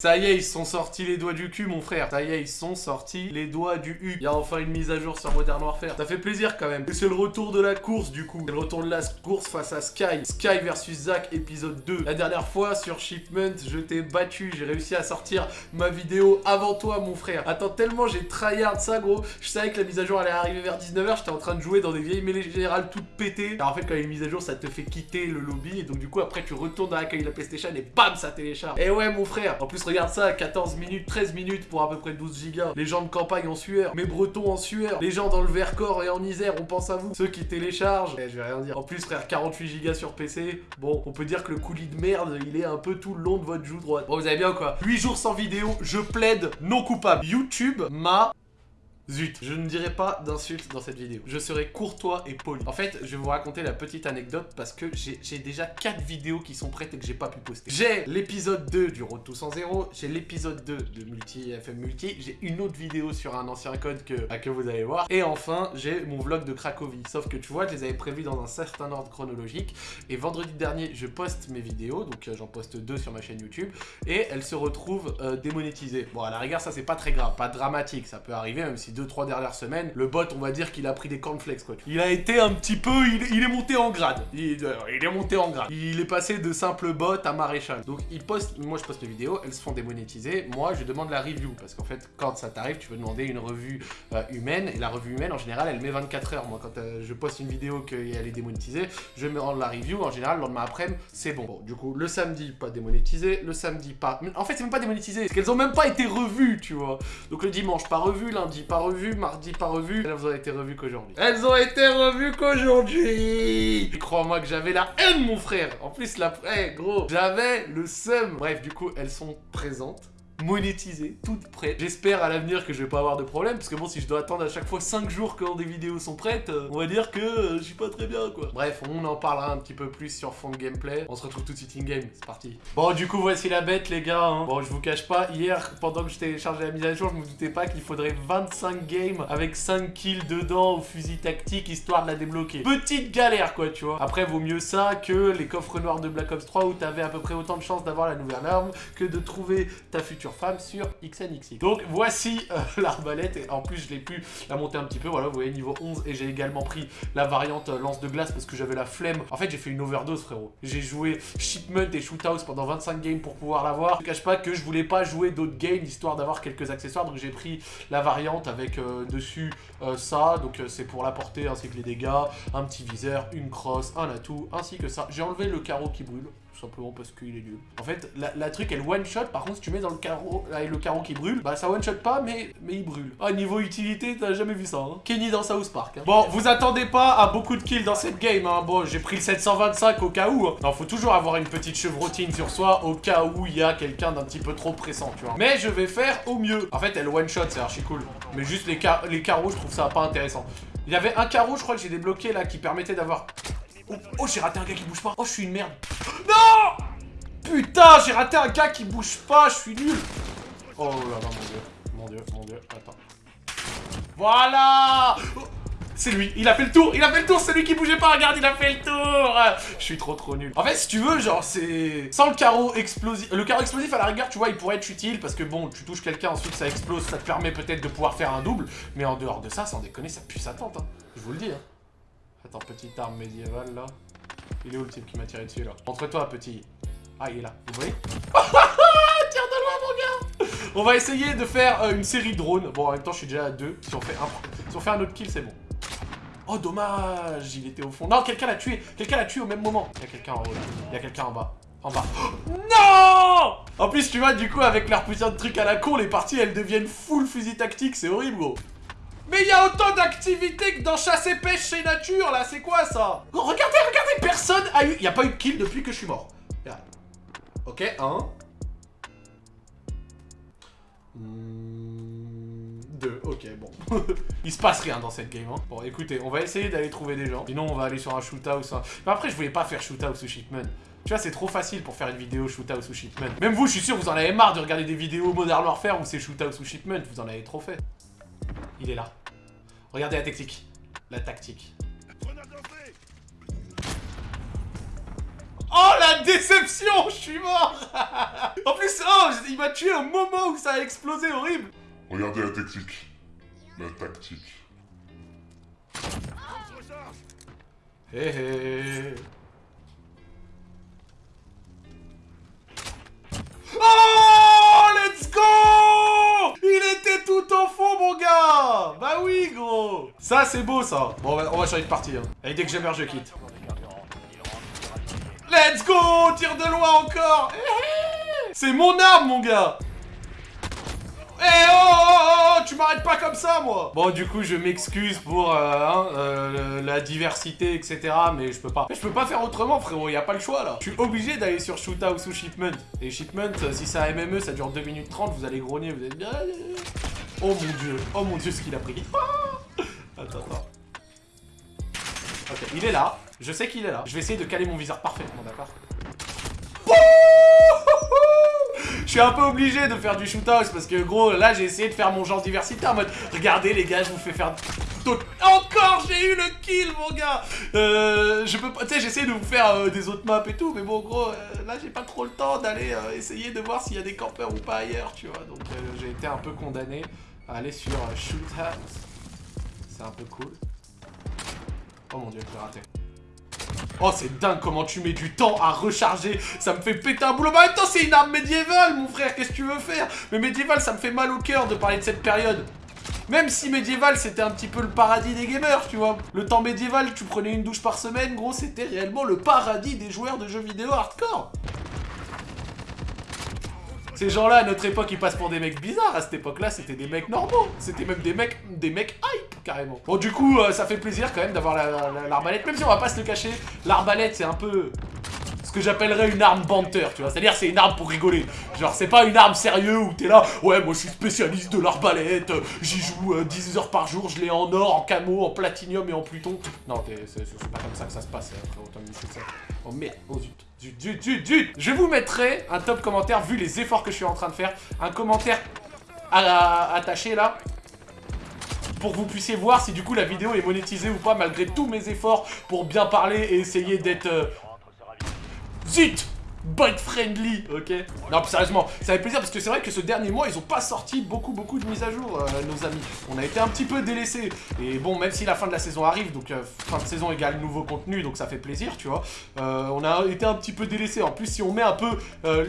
Ça y est, ils sont sortis les doigts du cul, mon frère. Ça y est, ils sont sortis les doigts du U. Il y a enfin une mise à jour sur Modern Warfare. Ça fait plaisir quand même. Et c'est le retour de la course, du coup. C'est le retour de la course face à Sky. Sky versus Zach, épisode 2. La dernière fois, sur Shipment, je t'ai battu. J'ai réussi à sortir ma vidéo avant toi, mon frère. Attends, tellement j'ai tryhard ça, gros. Je savais que la mise à jour allait arriver vers 19h. J'étais en train de jouer dans des vieilles mêlées générales toutes pétées. Alors en fait, quand il y a une mise à jour, ça te fait quitter le lobby. Et donc, du coup, après, tu retournes dans l'accueil de la PlayStation et bam, ça télécharge. Et ouais, mon frère. En plus, regarde ça, 14 minutes, 13 minutes pour à peu près 12 gigas. Les gens de campagne en sueur, mes bretons en sueur, les gens dans le Vercors et en Isère, on pense à vous. Ceux qui téléchargent, eh, je vais rien dire. En plus, frère, 48 gigas sur PC, bon, on peut dire que le coulis de merde, il est un peu tout le long de votre joue droite. Bon, vous avez bien quoi? 8 jours sans vidéo, je plaide non coupable. YouTube m'a Zut, je ne dirai pas d'insultes dans cette vidéo. Je serai courtois et poli. En fait, je vais vous raconter la petite anecdote parce que j'ai déjà 4 vidéos qui sont prêtes et que j'ai pas pu poster. J'ai l'épisode 2 du Road to 100 j'ai l'épisode 2 de Multi FM Multi, j'ai une autre vidéo sur un ancien code que, que vous allez voir, et enfin, j'ai mon vlog de Cracovie. Sauf que tu vois, je les avais prévus dans un certain ordre chronologique, et vendredi dernier, je poste mes vidéos, donc euh, j'en poste deux sur ma chaîne YouTube, et elles se retrouvent euh, démonétisées. Bon, à la rigueur, ça c'est pas très grave, pas dramatique, ça peut arriver, même si 2-3 dernières semaines, le bot, on va dire qu'il a pris des cornflakes, quoi. Il a été un petit peu... Il, est monté en grade. Il, euh, il, est monté en grade. Il est passé de simple bot à maréchal. Donc, il poste... Moi, je poste les vidéos, elles se font démonétiser. Moi, je demande la review, parce qu'en fait, quand ça t'arrive, tu veux demander une revue euh, humaine, et la revue humaine, en général, elle met 24 heures. Moi, quand euh, je poste une vidéo qu'elle est démonétisée, je me rends la review. En général, le lendemain après, c'est bon. bon. Du coup, le samedi, pas démonétisé. Le samedi, pas... En fait, c'est même pas démonétisé, parce qu'elles ont même pas été revues, tu vois. Donc, le dimanche, pas revu. Lundi, pas revu. Mardi, pas revu. Elles ont été revues qu'aujourd'hui. Elles ont été revues qu'aujourd'hui Crois-moi que j'avais la haine, mon frère En plus, la... Eh, gros, j'avais le seum Bref, du coup, elles sont présentes monétisées, toutes prêtes. J'espère à l'avenir que je vais pas avoir de problème, parce que bon, si je dois attendre à chaque fois 5 jours quand des vidéos sont prêtes, euh, on va dire que euh, je suis pas très bien, quoi. Bref, on en parlera un petit peu plus sur fond de gameplay. On se retrouve tout de suite in-game, c'est parti. Bon, du coup, voici la bête, les gars. Hein. Bon, je vous cache pas, hier, pendant que je téléchargeais la mise à jour, je me doutais pas qu'il faudrait 25 games avec 5 kills dedans au fusil tactique, histoire de la débloquer. Petite galère, quoi, tu vois. Après, vaut mieux ça que les coffres noirs de Black Ops 3 où t'avais à peu près autant de chances d'avoir la nouvelle arme que de trouver ta future femme sur XNXX. Donc voici euh, l'arbalète et en plus je l'ai pu la monter un petit peu, voilà vous voyez niveau 11 et j'ai également pris la variante euh, lance de glace parce que j'avais la flemme. En fait j'ai fait une overdose frérot. J'ai joué Shipment et Shoothouse pendant 25 games pour pouvoir l'avoir. Je cache pas que je voulais pas jouer d'autres games histoire d'avoir quelques accessoires donc j'ai pris la variante avec euh, dessus ça, donc c'est pour la portée ainsi que les dégâts, un petit viseur, une crosse, un atout ainsi que ça. J'ai enlevé le carreau qui brûle simplement parce qu'il est nul. En fait, la, truc, elle one-shot, par contre, si tu mets dans le carreau, avec le carreau qui brûle, bah ça one-shot pas, mais, mais il brûle. Ah, niveau utilité, t'as jamais vu ça, hein. Kenny dans South Park. Hein. Bon, vous attendez pas à beaucoup de kills dans cette game, hein. Bon, j'ai pris le 725 au cas où. Hein. Non, faut toujours avoir une petite chevrotine sur soi au cas où il y a quelqu'un d'un petit peu trop pressant, tu vois. Mais je vais faire au mieux. En fait, elle one-shot, c'est archi cool. Mais juste les, les carreaux, je trouve ça pas intéressant. Il y avait un carreau, je crois que j'ai débloqué là, qui permettait d'avoir... Oh, oh j'ai raté un gars qui bouge pas. Oh, je suis une merde. Non Putain, j'ai raté un gars qui bouge pas, je suis nul. Oh là là, mon dieu. Mon dieu, mon dieu, attends. Voilà C'est lui, il a fait le tour, il a fait le tour, c'est lui qui bougeait pas, regarde, il a fait le tour Je suis trop trop nul. En fait, si tu veux, genre, c'est... Sans le carreau explosif... Le carreau explosif, à la rigueur, tu vois, il pourrait être utile, parce que bon, tu touches quelqu'un, ensuite ça explose, ça te permet peut-être de pouvoir faire un double, mais en dehors de ça, sans déconner, ça pue sa tente, hein. Je vous le dis, hein. Attends, petite arme médiévale, là. Il est où le type qui m'a tiré dessus, là? Montre-toi, petit. Ah, il est là. Vous voyez? Tire de loin, mon gars On va essayer de faire euh, une série de drones. Bon, en même temps, je suis déjà à deux. Si on fait un, si on fait un autre kill, c'est bon. Oh, dommage Il était au fond. Non, quelqu'un l'a tué Quelqu'un l'a tué au même moment. Il y a quelqu'un en haut, là. Il y a quelqu'un en bas. En bas. non En plus, tu vois, du coup, avec leur putain de truc à la con, les parties, elles deviennent full fusil tactique. C'est horrible, gros. Mais il y a autant d'activités que dans chasse et pêche chez nature, là. C'est quoi, ça? Regardez, regardez, personne a eu... Il n'y a pas eu de kill depuis que je suis mort. Ok, un. Hmm, deux, ok, bon. Il se passe rien dans cette game, hein. Bon, écoutez, on va essayer d'aller trouver des gens. Sinon, on va aller sur un shootout. Ça. Mais après, je voulais pas faire shootout ou shipment. Tu vois, c'est trop facile pour faire une vidéo shootout ou shipment. Même vous, je suis sûr, vous en avez marre de regarder des vidéos Modern Warfare où c'est shootout ou shipment. Vous en avez trop fait. Il est là. Regardez la tactique. La tactique. Oh la déception, je suis mort En plus, oh, il m'a tué au moment où ça a explosé, horrible Regardez la tactique. La tactique. Hé hé Oh Ça, c'est beau, ça Bon, on va, on va changer de partie. Hein. Et dès que je meurs, je quitte. Let's go Tire de loin encore C'est mon arme, mon gars eh oh, oh, oh, oh, Tu m'arrêtes pas comme ça, moi Bon, du coup, je m'excuse pour euh, hein, euh, la diversité, etc. Mais je peux pas. Je peux pas faire autrement, frérot. Y a pas le choix, là. Je suis obligé d'aller sur Shootout ou Shipment. Et Shipment, si c'est un MME, ça dure 2 minutes 30. Vous allez grogner, vous bien... Oh mon dieu. Oh mon dieu, ce qu'il a pris. attends, attends. Ok, il est là. Je sais qu'il est là. Je vais essayer de caler mon viseur parfaitement, d'accord je suis un peu obligé de faire du shootout parce que gros là j'ai essayé de faire mon genre diversité en mode regardez les gars je vous fais faire encore j'ai eu le kill mon gars euh, je peux pas tu sais j'essaie de vous faire euh, des autres maps et tout mais bon gros euh, là j'ai pas trop le temps d'aller essayer de voir s'il y a des campeurs ou pas ailleurs tu vois donc j'ai été un peu condamné à aller sur shootout c'est un peu cool oh mon dieu j'ai raté Oh, c'est dingue comment tu mets du temps à recharger. Ça me fait péter un boulot. Mais attends, c'est une arme médiévale, mon frère. Qu'est-ce que tu veux faire? Mais médiéval, ça me fait mal au cœur de parler de cette période. Même si médiéval, c'était un petit peu le paradis des gamers, tu vois. Le temps médiéval, tu prenais une douche par semaine, gros, c'était réellement le paradis des joueurs de jeux vidéo hardcore. Ces gens-là, à notre époque, ils passent pour des mecs bizarres. À cette époque-là, c'était des mecs normaux. C'était même des mecs, des mecs hype, carrément. Bon, du coup, euh, ça fait plaisir quand même d'avoir l'arbalète. Même si on va pas se le cacher, l'arbalète, c'est un peu ce que j'appellerais une arme banter, tu vois. C'est-à-dire, c'est une arme pour rigoler. Genre, c'est pas une arme sérieuse où t'es là, ouais, moi je suis spécialiste de l'arbalète, j'y joue 10 euh, heures par jour, je l'ai en or, en camo, en platinium et en pluton. Non, c'est pas comme ça que ça se passe, hein, Oh merde, oh zut. Zut, zut, zut, zut Je vous mettrai un top commentaire, vu les efforts que je suis en train de faire, un commentaire attaché là, pour que vous puissiez voir si du coup la vidéo est monétisée ou pas, malgré tous mes efforts pour bien parler et essayer d'être... Euh, zut bot friendly, ok Non, sérieusement, ça fait plaisir parce que c'est vrai que ce dernier mois, ils ont pas sorti beaucoup, beaucoup de mises à jour, euh, nos amis. On a été un petit peu délaissés. Et bon, même si la fin de la saison arrive, donc euh, fin de saison égale nouveau contenu, donc ça fait plaisir, tu vois. Euh, on a été un petit peu délaissés. En plus, si on met un peu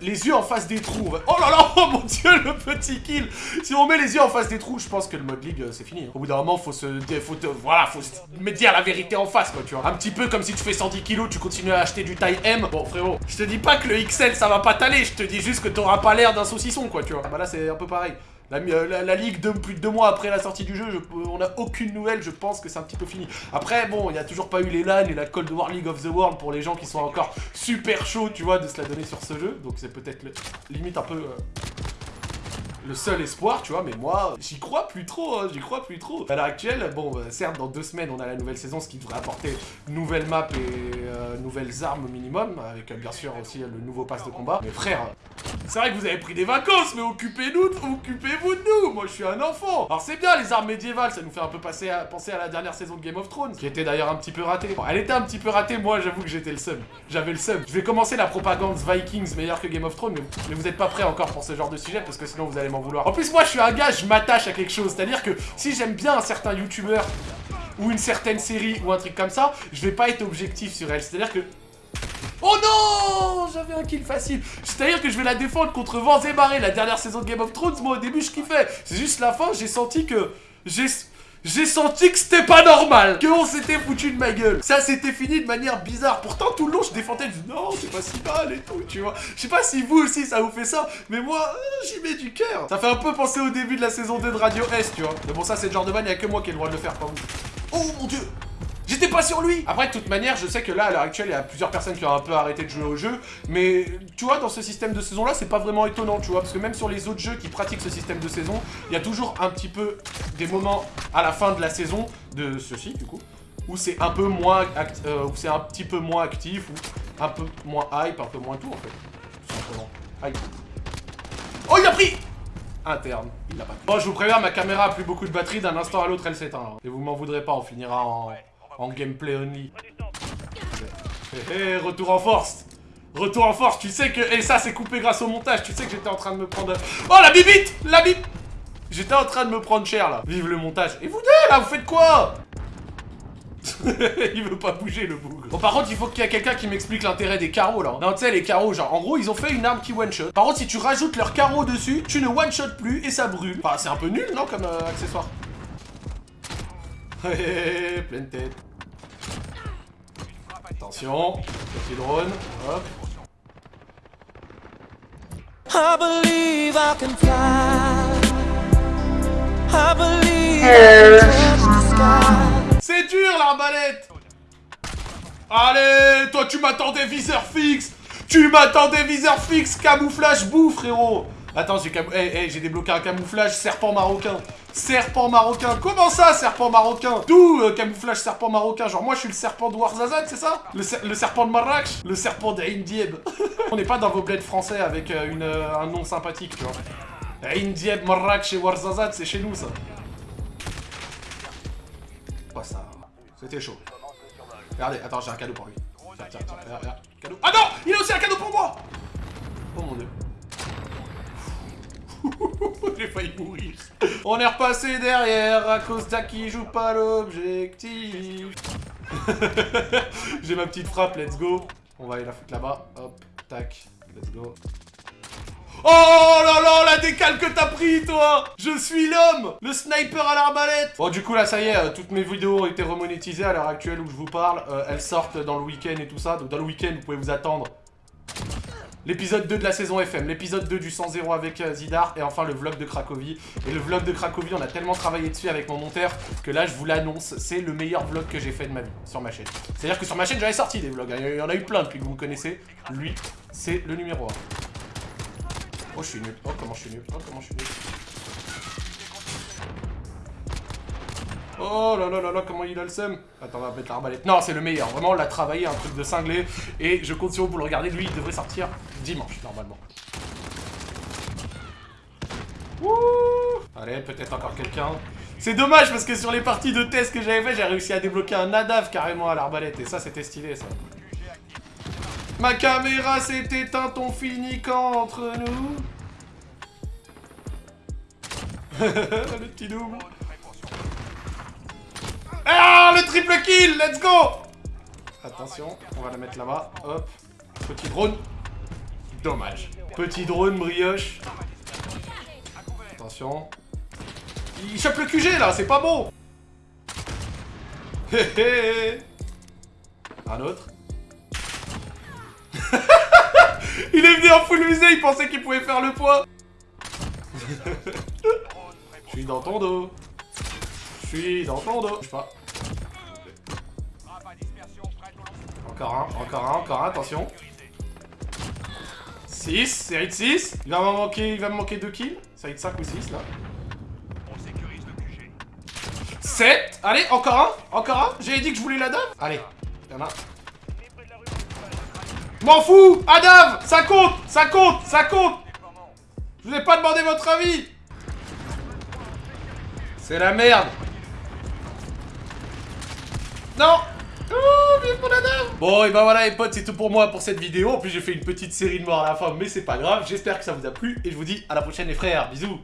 les yeux en face des trous... Oh là là, oh mon dieu, le petit kill Si on met les yeux en face des trous, je pense que le mode League, c'est fini. Hein. Au bout d'un moment, faut se... Faut voilà, faut se dire la vérité en face, quoi, tu vois. Un petit peu comme si tu fais 110 kilos, tu continues à acheter du taille M. Bon, frérot, je te dis pas que le XL, ça va pas t'aller. Je te dis juste que t'auras pas l'air d'un saucisson, quoi, tu vois. Bah là, c'est un peu pareil. La, la, ligue, plus de deux mois après la sortie du jeu, on a aucune nouvelle, je pense que c'est un petit peu fini. Après, bon, il n'y a toujours pas eu les LAN et la Cold War League of the World pour les gens qui sont encore super chauds, tu vois, de se la donner sur ce jeu. Donc c'est peut-être limite un peu... Euh, le seul espoir, tu vois, mais moi, j'y crois plus trop, hein, j'y crois plus trop. À l'heure actuelle, bon, euh, certes, dans deux semaines, on a la nouvelle saison, ce qui devrait apporter nouvelles maps et euh, nouvelles armes au minimum, avec euh, bien sûr aussi le nouveau pass de combat. Mais frère, c'est vrai que vous avez pris des vacances, mais occupez-nous, occupez-vous de nous Moi, je suis un enfant Alors c'est bien, les armes médiévales, ça nous fait un peu penser à la dernière saison de Game of Thrones, qui était d'ailleurs un petit peu ratée. Bon, elle était un petit peu ratée, moi, j'avoue que j'étais le seum. J'avais le seum. Je vais commencer la propagande Vikings meilleure que Game of Thrones, mais, mais vous êtes pas prêts encore pour ce genre de sujet, parce que sinon vous allez En plus, moi, je suis un gars, je m'attache à quelque chose. C'est-à-dire que si j'aime bien un certain youtubeur ou une certaine série ou un truc comme ça, je vais pas être objectif sur elle. C'est-à-dire que... Oh non J'avais un kill facile. C'est-à-dire que je vais la défendre contre vents et marées. La dernière saison de Game of Thrones, moi, au début, je kiffais. C'est juste la fin, j'ai senti que... J'ai j'ai senti que c'était pas normal, qu'on s'était foutu de ma gueule. Ça s'était fini de manière bizarre. Pourtant, tout le long, je défendais, je dis non, c'est pas si mal et tout, tu vois. Je sais pas si vous aussi, ça vous fait ça, mais moi, euh, j'y mets du cœur. Ça fait un peu penser au début de la saison 2 de Radio S, tu vois. Mais bon, ça, c'est le genre de ban, il a que moi qui ai le droit de le faire, pas vous. Oh mon dieu J'étais pas sur lui Après, de toute manière, je sais que là, à l'heure actuelle, il y a plusieurs personnes qui ont un peu arrêté de jouer au jeu, mais tu vois, dans ce système de saison-là, c'est pas vraiment étonnant, tu vois, parce que même sur les autres jeux qui pratiquent ce système de saison, il y a toujours un petit peu des moments à la fin de la saison, de ceci, du coup, où c'est un peu moins, euh, où c'est un petit peu moins actif, ou un peu moins hype, un peu moins tout, en fait. simplement. Hype. Oh, il a pris Interne, il l'a pas pris. Bon, je vous préviens, ma caméra a plus beaucoup de batterie, d'un instant à l'autre, elle s'éteint. Et vous m'en voudrez pas, on finira en... En gameplay only. Hé, retour en force Retour en force, tu sais que... Et ça, c'est coupé grâce au montage. Tu sais que j'étais en train de me prendre... Oh, la bibite La bip J'étais en train de me prendre cher, là. Vive le montage. Et vous deux, là, vous faites quoi? Il veut pas bouger le bougre. Bon par contre il faut qu'il y ait quelqu'un qui m'explique l'intérêt des carreaux là. Non tu sais les carreaux genre en gros ils ont fait une arme qui one shot. Par contre si tu rajoutes leurs carreaux dessus, tu ne one shot plus et ça brûle. Enfin c'est un peu nul non comme euh, accessoire? Hé pleine tête. Attention, petit drone, hop. I believe I can fly. I believe I sky. C'est dur l'arbalète Allez, toi tu m'attendais viseur fixe Tu m'attendais viseur fixe, camouflage bouffe frérot Attends, hey, hey, j'ai débloqué un camouflage serpent marocain. Serpent marocain. Comment ça, serpent marocain? D'où euh, camouflage serpent marocain? Genre moi je suis le serpent de Warzazat, c'est ça? Le, ser- le serpent de Marrakech? Le serpent d'Aïn-Dieb On n'est pas dans vos bleds français avec euh, une, euh, un nom sympathique, tu vois. Aïn-Dieb, Marrakech et Warzazat, c'est chez nous ça. Oh ça, c'était chaud. Regardez, attends, j'ai un cadeau pour lui. Tiens, tiens, tiens, cadeau. Ah non! Il a aussi un cadeau pour moi Oh mon dieu. J'ai failli mourir. On est repassé derrière à cause d'Aki joue pas l'objectif. j'ai ma petite frappe, let's go. On va aller la foutre là-bas. Hop, tac, let's go. Oh là là, la décale que t'as pris, toi Je suis l'homme Le sniper à l'arbalète Bon, du coup, là, ça y est, euh, toutes mes vidéos ont été remonétisées à l'heure actuelle où je vous parle. Euh, elles sortent dans le week-end et tout ça. Donc, dans le week-end, vous pouvez vous attendre. L'épisode 2 de la saison FM, l'épisode 2 du 100-0 avec euh, Zidar, et enfin le vlog de Cracovie. Et le vlog de Cracovie, on a tellement travaillé dessus avec mon monteur que là, je vous l'annonce, c'est le meilleur vlog que j'ai fait de ma vie sur ma chaîne. C'est-à-dire que sur ma chaîne, j'avais sorti des vlogs. hein. Il y en a eu plein depuis que vous me connaissez. Lui, c'est le numéro 1. Oh, je suis nul. Oh, comment je suis nul. Oh, comment je suis nul. Oh là là là là, comment il a le seum Attends, on va mettre l'arbalète. Non, c'est le meilleur. Vraiment, on l'a travaillé, un truc de cinglé. Et je compte sur vous pour le regarder. Lui, il devrait sortir dimanche, normalement. Allez, peut-être encore quelqu'un. C'est dommage parce que sur les parties de test que j'avais fait, j'ai réussi à débloquer un nadav carrément à l'arbalète. Et ça, c'était stylé, ça. Ma caméra s'est éteinte, on finit entre nous? Le petit double. Ah, le triple kill, let's go Attention, on va la mettre là-bas, hop. Petit drone. Dommage. Petit drone brioche. Attention. Il chope le QG là, c'est pas bon Hé hé Un autre. il est venu en full musée, il pensait qu'il pouvait faire le poids. Je suis dans ton dos. Je suis dans ton dos. Je sais pas. Encore un, encore un, encore un, attention. 6, série de 6. Il va m'en manquer, il va me manquer 2 kills. Série de 5 ou 6 là. 7. Allez, encore un, encore un. J'avais dit que je voulais la dame. Allez, y'en a. M'en fous Adam Ça compte Ça compte Ça compte Je vous ai pas demandé votre avis C'est la merde Non Oh, Bon, et ben voilà les potes, c'est tout pour moi pour cette vidéo. En plus, j'ai fait une petite série de morts à la fin, mais c'est pas grave. J'espère que ça vous a plu, et je vous dis à la prochaine les frères. Bisous